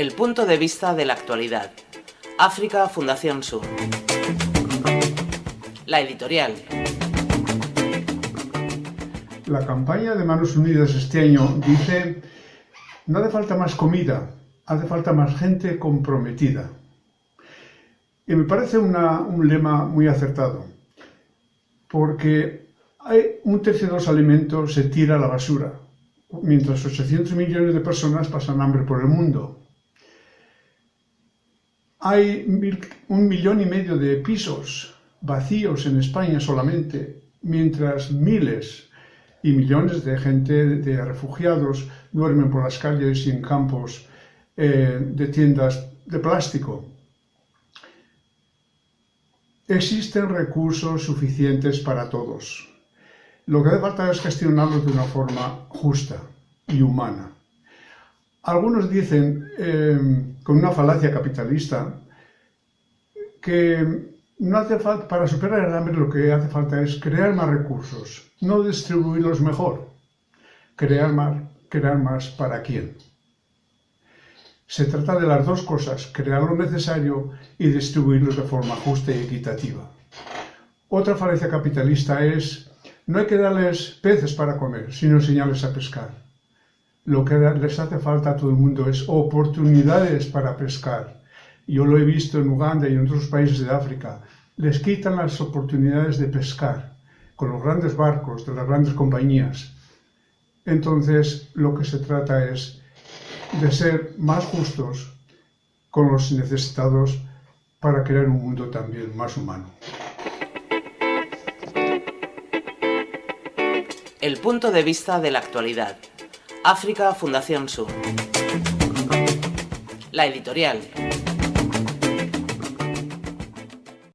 El punto de vista de la actualidad. África Fundación Sur. La editorial. La campaña de Manos Unidas este año dice, no hace falta más comida, hace falta más gente comprometida. Y me parece un lema muy acertado, porque hay un tercio de los alimentos se tira a la basura, mientras 800 millones de personas pasan hambre por el mundo. Hay un millón y medio de pisos vacíos en España solamente, mientras miles y millones de gente, de refugiados, duermen por las calles y en campos eh, de tiendas de plástico. Existen recursos suficientes para todos. Lo que hace falta es gestionarlos de una forma justa y humana. Algunos dicen, eh, con una falacia capitalista, que no hace falta, para superar el hambre lo que hace falta es crear más recursos, no distribuirlos mejor, crear más, crear más para quién. Se trata de las dos cosas, crear lo necesario y distribuirlos de forma justa y equitativa. Otra falacia capitalista es, no hay que darles peces para comer, sino enseñarles a pescar lo que les hace falta a todo el mundo es oportunidades para pescar. Yo lo he visto en Uganda y en otros países de África. Les quitan las oportunidades de pescar con los grandes barcos de las grandes compañías. Entonces, lo que se trata es de ser más justos con los necesitados para crear un mundo también más humano. El punto de vista de la actualidad. África Fundación Sur. La editorial.